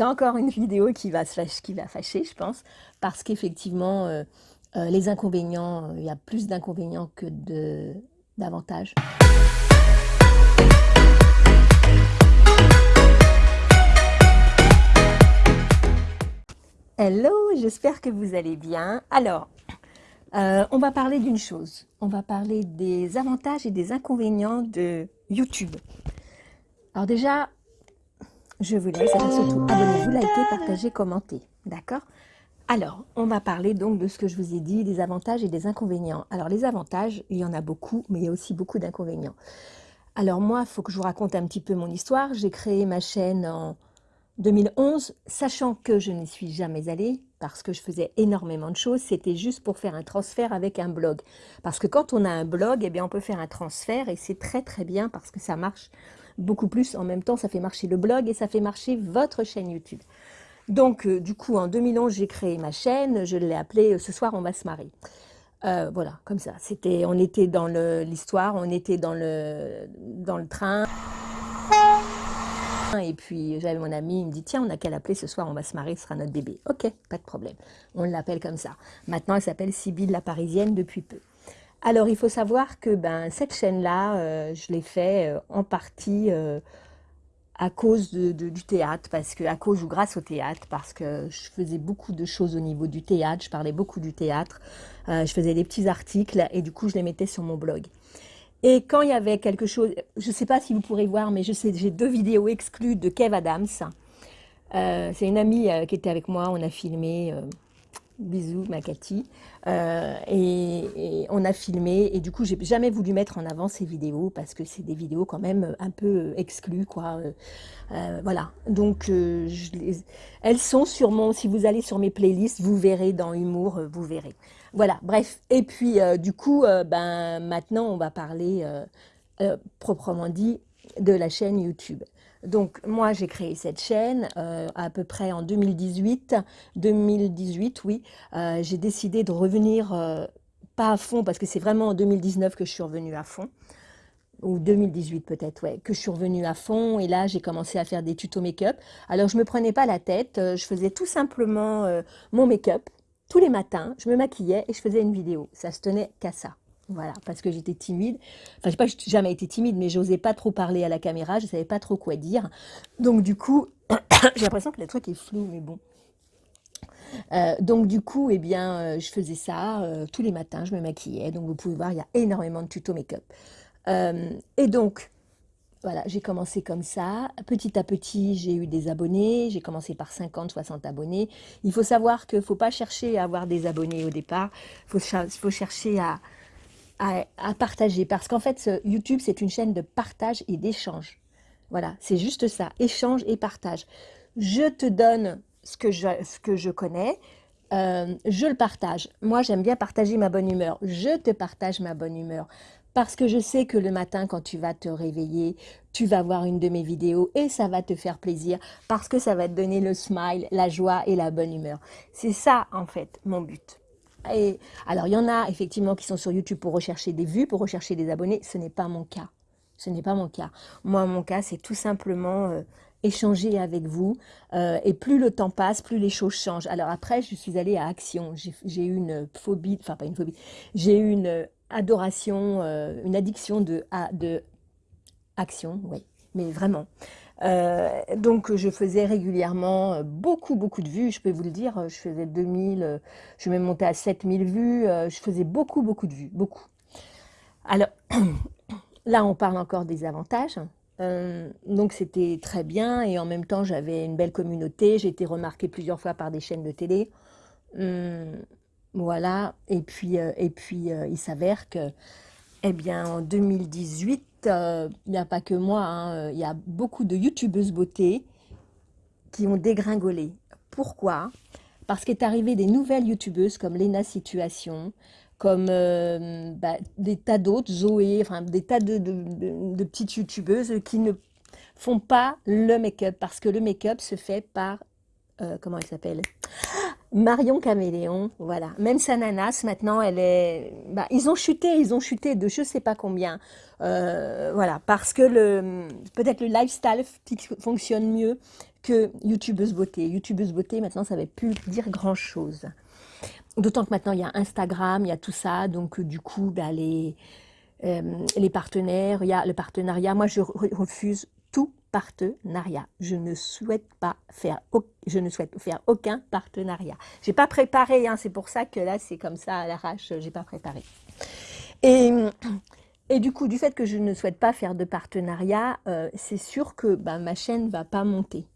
c'est encore une vidéo qui va, se qui va fâcher, je pense, parce qu'effectivement, euh, euh, les inconvénients, il y a plus d'inconvénients que d'avantages. Hello, j'espère que vous allez bien. Alors, euh, on va parler d'une chose. On va parler des avantages et des inconvénients de YouTube. Alors déjà, je vous laisse, surtout abonnez-vous, likez, partagez, commentez. D'accord? Alors, on va parler donc de ce que je vous ai dit, des avantages et des inconvénients. Alors les avantages, il y en a beaucoup, mais il y a aussi beaucoup d'inconvénients. Alors moi, il faut que je vous raconte un petit peu mon histoire. J'ai créé ma chaîne en 2011, sachant que je n'y suis jamais allée, parce que je faisais énormément de choses, c'était juste pour faire un transfert avec un blog. Parce que quand on a un blog, eh bien, on peut faire un transfert et c'est très très bien parce que ça marche beaucoup plus. En même temps, ça fait marcher le blog et ça fait marcher votre chaîne YouTube. Donc, euh, du coup, en 2011, j'ai créé ma chaîne, je l'ai appelée euh, Ce soir, on va se marier euh, ». voilà, comme ça. C'était, on était dans l'histoire, on était dans le, dans le train. Et puis j'avais mon ami, il me dit tiens, on n'a qu'à l'appeler ce soir, on va se marier, ce sera notre bébé. Ok, pas de problème. On l'appelle comme ça. Maintenant, elle s'appelle Sybille la Parisienne depuis peu. Alors, il faut savoir que ben, cette chaîne-là, euh, je l'ai fait euh, en partie euh, à cause du théâtre, parce que à cause ou grâce au théâtre, parce que je faisais beaucoup de choses au niveau du théâtre, je parlais beaucoup du théâtre, je faisais des petits articles et du coup, je les mettais sur mon blog. Et quand il y avait quelque chose, je ne sais pas si vous pourrez voir, mais j'ai deux vidéos exclues de Kev Adams. C'est une amie qui était avec moi, on a filmé, bisous ma Cathy, et, on a filmé, et du coup j'ai jamais voulu mettre en avant ces vidéos, parce que c'est des vidéos quand même un peu exclues, quoi. voilà, donc elles sont sur mon, si vous allez sur mes playlists, vous verrez dans Humour, vous verrez. Voilà, bref. Et puis, euh, du coup, euh, ben, maintenant, on va parler, euh, proprement dit, de la chaîne YouTube. Donc, moi, j'ai créé cette chaîne à peu près en 2018. 2018, oui. j'ai décidé de revenir, pas à fond, parce que c'est vraiment en 2019 que je suis revenue à fond ou 2018 peut-être, ouais, que je suis revenue à fond et là j'ai commencé à faire des tutos make-up. Alors je me prenais pas la tête, je faisais tout simplement mon make-up, tous les matins, je me maquillais et je faisais une vidéo. Ça se tenait qu'à ça. Voilà, parce que j'étais timide. Enfin, je sais pas, jamais été timide, mais j'osais pas trop parler à la caméra, je savais pas trop quoi dire. Donc du coup, j'ai l'impression que le truc est flou, mais bon. Euh, donc du coup, eh bien, euh, je faisais ça euh, tous les matins, je me maquillais. Donc vous pouvez voir, il y a énormément de tutos make-up. et donc, voilà, j'ai commencé comme ça. Petit à petit, j'ai eu des abonnés. J'ai commencé par 50, 60 abonnés. Il faut savoir qu'il ne faut pas chercher à avoir des abonnés au départ. Il faut, chercher à, à, partager. Parce qu'en fait, YouTube, c'est une chaîne de partage et d'échange. Voilà, c'est juste ça. Échange et partage. Je te donne ce que je, ce que je connais. Euh, je le partage. Moi, j'aime bien partager ma bonne humeur. Je te partage ma bonne humeur. Parce que je sais que le matin, quand tu vas te réveiller, tu vas voir une de mes vidéos et ça va te faire plaisir parce que ça va te donner le smile, la joie et la bonne humeur. C'est ça, en fait, mon but. Alors, il y en a effectivement qui sont sur YouTube pour rechercher des vues, pour rechercher des abonnés. Ce n'est pas mon cas. Ce n'est pas mon cas. Moi, mon cas, c'est tout simplement euh, échanger avec vous. Euh, et plus le temps passe, plus les choses changent. Alors après, je suis allée à Action. J'ai eu une phobie, enfin pas une phobie, j'ai eu une adoration, euh, une addiction de, de action, oui, mais vraiment. Euh, donc je faisais régulièrement euh, beaucoup beaucoup de vues, je peux vous le dire, je faisais 2000, je suis même à 7000 vues, je faisais beaucoup beaucoup de vues, beaucoup. Alors là on parle encore des avantages, donc c'était très bien et en même temps j'avais une belle communauté, j'ai été remarquée plusieurs fois par des chaînes de télé. Hum, voilà, et puis, euh, et puis euh, il s'avère que, eh bien, en 2018, euh, il n'y a pas que moi, hein, il y a beaucoup de youtubeuses beauté qui ont dégringolé. Pourquoi? Parce qu'est arrivé des nouvelles youtubeuses comme Lena Situation, comme bah, des tas d'autres, Zoé, enfin des tas de, de, petites youtubeuses qui ne font pas le make-up. Parce que le make-up se fait par, comment elle s'appelle? Marion Caméléon, voilà. Même Sananas, maintenant, elle est... Bah, ils ont chuté, ils ont chuté de je sais pas combien. Euh, voilà, parce que le peut-être le lifestyle fonctionne mieux que youtubeuse beauté. Youtubeuse beauté, maintenant, ça ne va plus dire grand-chose. D'autant que maintenant, il y a Instagram, il y a tout ça. Donc, du coup, bah, les, les partenaires, il y a le partenariat. Moi, je refuse partenariat. Je ne souhaite pas faire, je ne souhaite faire aucun partenariat. J'ai pas préparé, hein, c'est pour ça que là c'est comme ça à l'arrache, j'ai pas préparé. Et, du coup, du fait que je ne souhaite pas faire de partenariat, euh, c'est sûr que bah, ma chaîne va pas monter.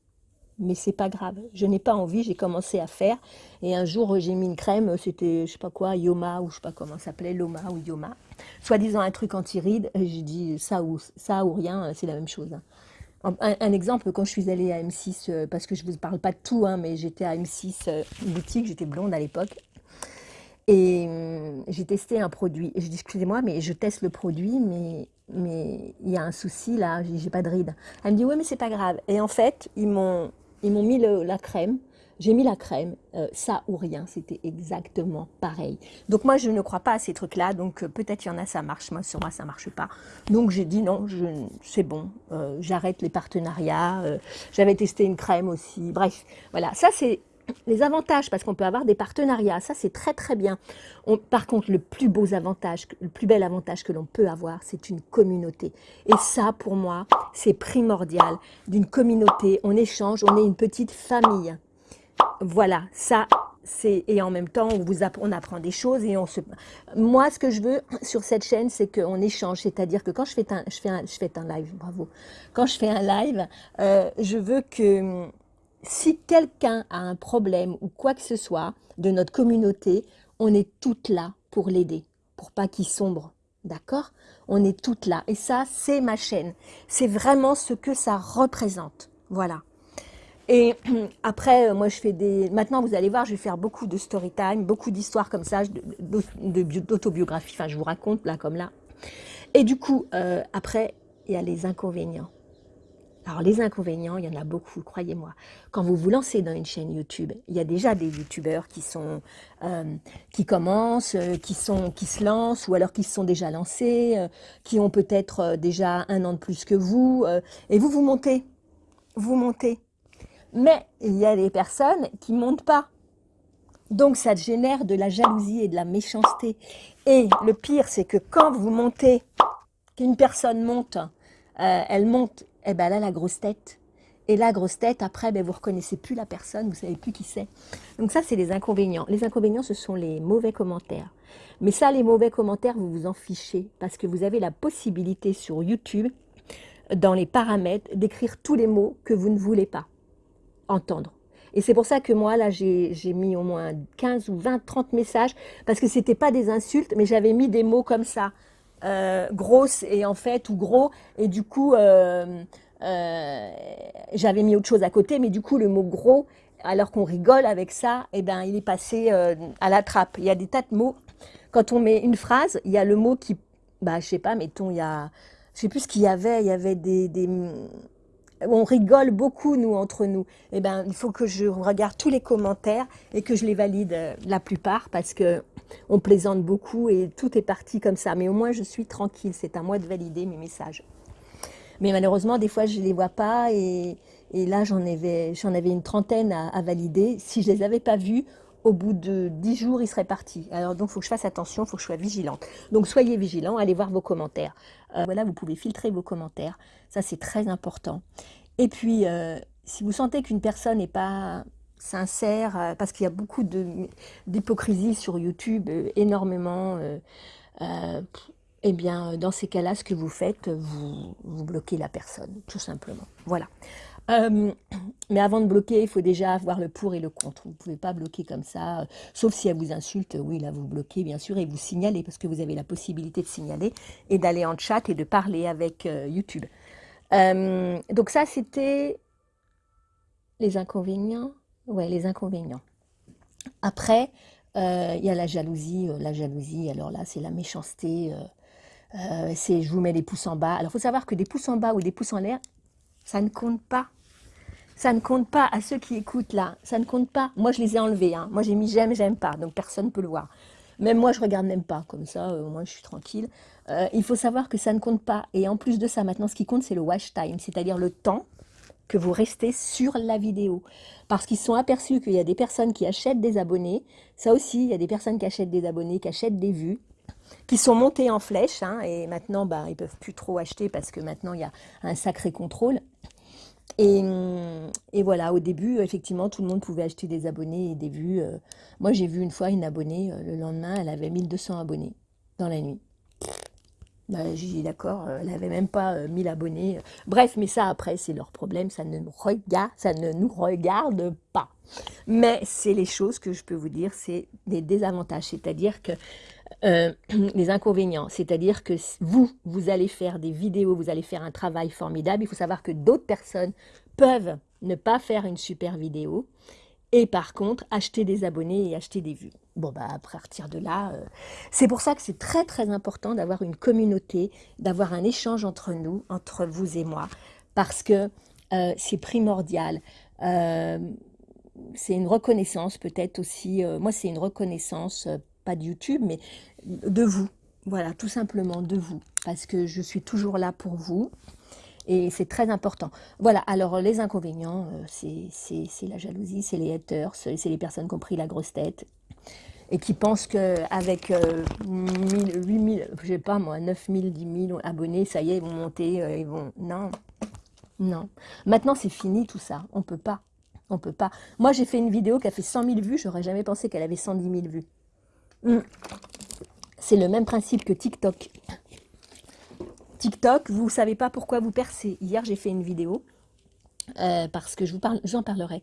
Mais c'est pas grave, je n'ai pas envie, j'ai commencé à faire. Et un jour, j'ai mis une crème, c'était, je sais pas quoi, Yoma, ou je sais pas comment ça s'appelait, Loma ou Yoma. Soi-disant un truc anti-rides, j'ai dit ça ou, ça ou rien, c'est la même chose. Hein. Un, exemple, quand je suis allée à M6, euh, parce que je ne vous parle pas de tout, hein, mais j'étais à M6 euh, boutique, j'étais blonde à l'époque, et hum, j'ai testé un produit. Et je dis, excusez-moi, mais je teste le produit, mais mais il y a un souci là, j'ai pas de rides. Elle me dit, oui, mais c'est pas grave. Et en fait, ils m'ont mis la crème, j'ai mis la crème, euh, ça ou rien, c'était exactement pareil. Donc moi, je ne crois pas à ces trucs-là, donc euh, peut-être il y en a, ça marche, moi, sur moi, ça marche pas. Donc j'ai dit non, c'est bon, euh, j'arrête les partenariats, j'avais testé une crème aussi, bref, voilà, ça c'est les avantages, parce qu'on peut avoir des partenariats, ça c'est très très bien. par contre, le plus beau avantage, le plus bel avantage que l'on peut avoir, c'est une communauté. Et ça, pour moi, c'est primordial. D'une communauté, on échange, on est une petite famille. Voilà, ça, c'est et en même temps, on, apprend, des choses et on se... Moi, ce que je veux sur cette chaîne, c'est qu'on échange, c'est-à-dire que quand je fais un live, bravo, quand je fais un live, euh, je veux que si quelqu'un a un problème ou quoi que ce soit de notre communauté, on est toutes là pour l'aider, pour pas qu'il sombre, d'accord? On est toutes là. Et ça, c'est ma chaîne, c'est vraiment ce que ça représente, voilà. Et après, euh, moi, je fais des... Maintenant, vous allez voir, je vais faire beaucoup de story time, beaucoup d'histoires comme ça, d'autobiographie. Enfin, je vous raconte là comme là. Et du coup, euh, après, il y a les inconvénients. Alors, les inconvénients, il y en a beaucoup, croyez-moi. Quand vous vous lancez dans une chaîne YouTube, il y a déjà des YouTubeurs qui sont, euh, qui commencent, qui sont, qui se lancent, ou alors qui se sont déjà lancés, qui ont peut-être déjà un an de plus que vous, et vous, vous montez, vous montez. Mais il y a des personnes qui ne montent pas. Donc ça génère de la jalousie et de la méchanceté. Et le pire, c'est que quand vous montez, qu'une personne monte, euh, elle monte, et eh ben elle a la grosse tête. Et la grosse tête, après, ben, vous ne reconnaissez plus la personne, vous ne savez plus qui c'est. Donc ça, c'est les inconvénients. Les inconvénients, ce sont les mauvais commentaires. Mais ça, les mauvais commentaires, vous vous en fichez, parce que vous avez la possibilité sur YouTube, dans les paramètres, d'écrire tous les mots que vous ne voulez pas entendre. Et c'est pour ça que moi, là, j'ai mis au moins 15 ou 20, 30 messages, parce que ce n'était pas des insultes, mais j'avais mis des mots comme ça, euh, grosse et en fait, ou gros, et du coup, euh, euh, j'avais mis autre chose à côté, mais du coup, le mot gros, alors qu'on rigole avec ça, eh ben, il est passé à la trappe. Il y a des tas de mots. Quand on met une phrase, il y a le mot qui, bah, je sais pas, mettons, il y a, je sais plus ce qu'il y avait, il y avait des on rigole beaucoup, nous, entre nous. Eh ben, il faut que je regarde tous les commentaires et que je les valide euh, la plupart parce que on plaisante beaucoup et tout est parti comme ça. Mais au moins, je suis tranquille. C'est à moi de valider mes messages. Mais malheureusement, des fois, je ne les vois pas et, là, j'en avais, avais une trentaine à, valider. Si je ne les avais pas vus, au bout de dix jours, ils seraient partis. Alors donc, il faut que je fasse attention, il faut que je sois vigilante. Donc, soyez vigilants, allez voir vos commentaires. Euh, voilà, vous pouvez filtrer vos commentaires. Ça, c'est très important. Et puis, euh, si vous sentez qu'une personne n'est pas sincère, euh, parce qu'il y a beaucoup d'hypocrisie sur YouTube, euh, énormément, eh bien, dans ces cas-là, ce que vous faites, vous, vous bloquez la personne, tout simplement. Voilà. mais avant de bloquer, il faut déjà avoir le pour et le contre. Vous ne pouvez pas bloquer comme ça, sauf si elle vous insulte, oui, là, vous bloquez, bien sûr, et vous signalez, parce que vous avez la possibilité de signaler, et d'aller en chat et de parler avec YouTube. Euh, donc ça, c'était les inconvénients. Ouais, les inconvénients. Après, euh, il y a la jalousie. Euh, la jalousie, alors là, c'est la méchanceté. c'est je vous mets les pouces en bas. Alors, il faut savoir que des pouces en bas ou des pouces en l'air, ça ne compte pas. Ça ne compte pas à ceux qui écoutent là. Ça ne compte pas. Moi, je les ai enlevés. Hein. Moi, j'ai mis j'aime, j'aime pas. Donc, personne ne peut le voir. Même moi, je regarde même pas. Comme ça, moi, je suis tranquille. Euh, il faut savoir que ça ne compte pas. Et en plus de ça, maintenant, ce qui compte, c'est le watch time, c'est-à-dire le temps que vous restez sur la vidéo. Parce qu'ils sont aperçus qu'il y a des personnes qui achètent des abonnés. Ça aussi, il y a des personnes qui achètent des abonnés, qui achètent des vues, qui sont montées en flèche. Hein, et maintenant, bah, ils ne peuvent plus trop acheter parce que maintenant, il y a un sacré contrôle. Et, voilà, au début, effectivement, tout le monde pouvait acheter des abonnés et des vues. Euh. Moi, j'ai vu une fois une abonnée, euh, le lendemain, elle avait 1200 abonnés dans la nuit. Bah, j'ai dit d'accord, euh, elle n'avait même pas 1000 abonnés. Bref, mais ça après, c'est leur problème, ça ne, regarde, ça ne nous regarde pas. Mais c'est les choses que je peux vous dire, c'est des désavantages, c'est-à-dire que les inconvénients, c'est-à-dire que vous, vous allez faire des vidéos, vous allez faire un travail formidable, il faut savoir que d'autres personnes peuvent ne pas faire une super vidéo et par contre acheter des abonnés et acheter des vues. Bon, bah, à partir de là, euh, c'est pour ça que c'est très très important d'avoir une communauté, d'avoir un échange entre nous, entre vous et moi, parce que euh, c'est primordial. Euh, c'est une reconnaissance peut-être aussi, moi c'est une reconnaissance, pas de YouTube, mais de vous. Voilà, tout simplement de vous, parce que je suis toujours là pour vous. Et c'est très important. Voilà, alors les inconvénients, c'est la jalousie, c'est les haters, c'est les personnes qui ont pris la grosse tête, et qui pensent qu'avec euh, 8000, je sais pas moi, 9000, 10 000 abonnés, ça y est, ils vont monter, euh, ils vont... Non, non. Maintenant, c'est fini tout ça. On peut pas. On peut pas. Moi, j'ai fait une vidéo qui a fait 100 000 vues. J'aurais jamais pensé qu'elle avait 110 000 vues. Hmm. C'est le même principe que TikTok. TikTok, vous savez pas pourquoi vous percez. Hier, j'ai fait une vidéo euh, parce que je vous parle, j'en parlerai.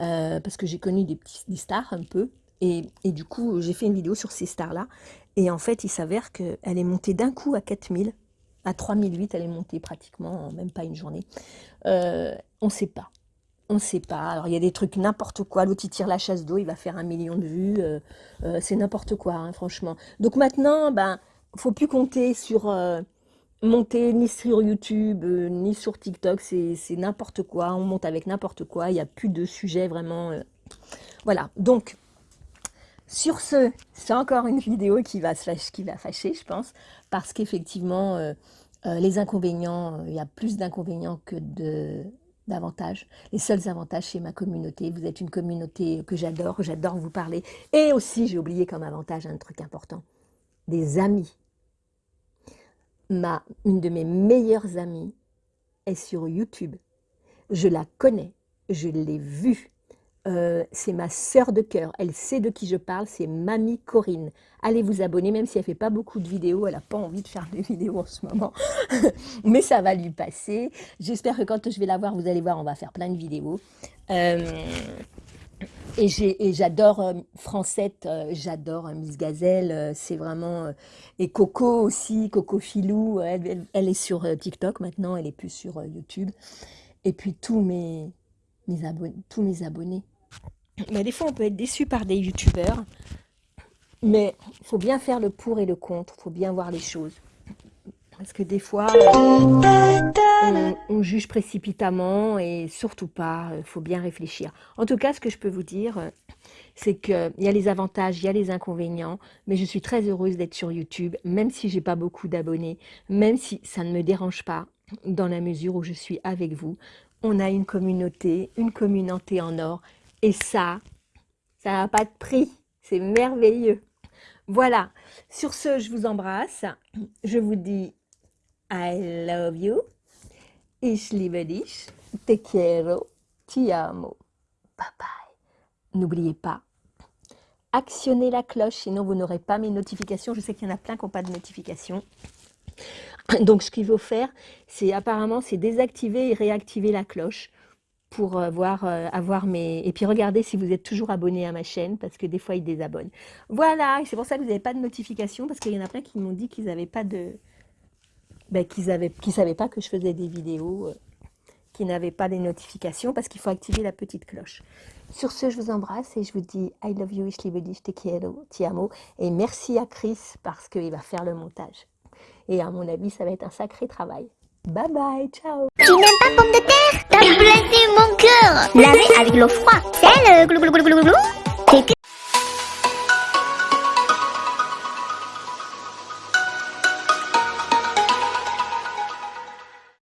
Euh, parce que j'ai connu des, petits, stars un peu. Et, du coup, j'ai fait une vidéo sur ces stars-là. Et en fait, il s'avère qu'elle est montée d'un coup à 4000. À 3008, elle est montée pratiquement en même pas une journée. Euh, on ne sait pas. On ne sait pas. Alors, il y a des trucs n'importe quoi. L'autre, tire la chasse d'eau, il va faire un million de vues. Euh, euh, c'est n'importe quoi, hein, franchement. Donc maintenant, ben, faut plus compter sur monter ni sur YouTube, ni sur TikTok. C'est n'importe quoi. On monte avec n'importe quoi. Il n'y a plus de sujet vraiment. Voilà. Donc, sur ce, c'est encore une vidéo qui va, qui va fâcher, je pense, parce qu'effectivement, euh, euh, les inconvénients, euh, il y a plus d'inconvénients que d'avantages. Les seuls avantages, c'est ma communauté. Vous êtes une communauté que j'adore, j'adore vous parler. Et aussi, j'ai oublié comme avantage un truc important, des amis. Ma, une de mes meilleures amies est sur YouTube. Je la connais, je l'ai vue, euh, c'est ma sœur de cœur, elle sait de qui je parle, c'est Mamie Corinne. Allez vous abonner, même si elle fait pas beaucoup de vidéos, elle n'a pas envie de faire des vidéos en ce moment, mais ça va lui passer. J'espère que quand je vais la voir, vous allez voir, on va faire plein de vidéos. Euh, et j'adore euh, Francette, j'adore Miss Gazelle, c'est vraiment... et Coco aussi, Coco Filou, elle, est sur TikTok maintenant, elle est plus sur YouTube. Et puis tous mes abonnés. Des fois, on peut être déçu par des youtubeurs. Mais il faut bien faire le pour et le contre. Il faut bien voir les choses. Parce que des fois, on, juge précipitamment et surtout pas, il faut bien réfléchir. En tout cas, ce que je peux vous dire, c'est qu'il y a les avantages, il y a les inconvénients, mais je suis très heureuse d'être sur YouTube, même si j'ai pas beaucoup d'abonnés, même si ça ne me dérange pas, dans la mesure où je suis avec vous. On a une communauté, une communauté en or, et ça, ça n'a pas de prix. C'est merveilleux. Voilà. Sur ce, je vous embrasse. Je vous dis I love you. Ich liebe dich. Te quiero. Ti amo. Bye bye. N'oubliez pas, actionnez la cloche, sinon vous n'aurez pas mes notifications. Je sais qu'il y en a plein qui n'ont pas de notifications. Donc, ce qu'il faut faire, c'est apparemment, c'est désactiver et réactiver la cloche pour euh, voir, euh, avoir mes... Et puis regardez si vous êtes toujours abonné à ma chaîne, parce que des fois, ils désabonnent. Voilà, c'est pour ça que vous n'avez pas de notification, parce qu'il y en a plein qui m'ont dit qu'ils n'avaient pas de... Ben, qu'ils ne qu'ils savaient pas que je faisais des vidéos, euh, qui n'avaient pas des notifications, parce qu'il faut activer la petite cloche. Sur ce, je vous embrasse et je vous dis I love you, ich liebe dich, te quiero, ti amo. Et merci à Chris, parce qu'il va faire le montage. Et à mon avis, ça va être un sacré travail. Bye bye, ciao T'as blessé mon cœur. Laver avec l'eau froide. C'est le glou glou glou glou glou